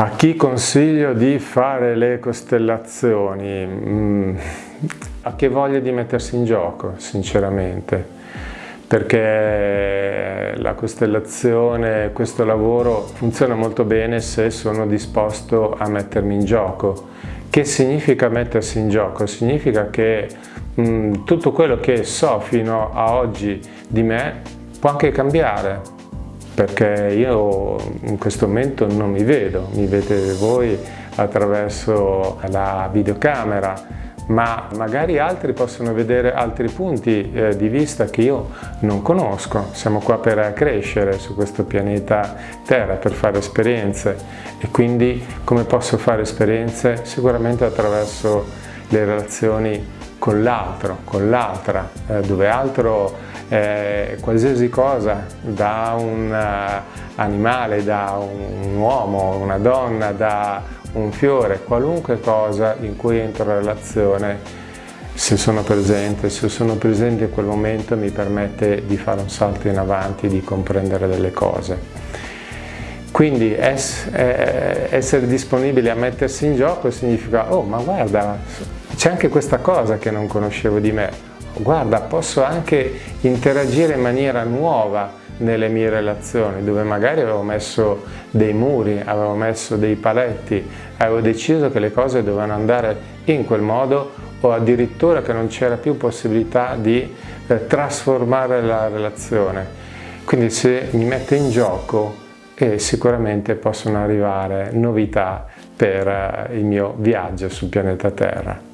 A chi consiglio di fare le costellazioni? Mm, a chi voglia di mettersi in gioco, sinceramente, perché la costellazione, questo lavoro funziona molto bene se sono disposto a mettermi in gioco. Che significa mettersi in gioco? Significa che mm, tutto quello che so fino a oggi di me può anche cambiare, perché io in questo momento non mi vedo, mi vedete voi attraverso la videocamera, ma magari altri possono vedere altri punti eh, di vista che io non conosco. Siamo qua per crescere su questo pianeta Terra, per fare esperienze e quindi come posso fare esperienze? Sicuramente attraverso le relazioni con l'altro, con l'altra, eh, dove altro eh, qualsiasi cosa, da un uh, animale, da un uomo, una donna, da un fiore, qualunque cosa in cui entro in relazione, se sono presente, se sono presente in quel momento mi permette di fare un salto in avanti, di comprendere delle cose. Quindi eh, essere disponibili a mettersi in gioco significa, oh ma guarda, c'è anche questa cosa che non conoscevo di me, guarda posso anche interagire in maniera nuova nelle mie relazioni dove magari avevo messo dei muri, avevo messo dei paletti, avevo deciso che le cose dovevano andare in quel modo o addirittura che non c'era più possibilità di eh, trasformare la relazione. Quindi se mi metto in gioco eh, sicuramente possono arrivare novità per eh, il mio viaggio sul pianeta Terra.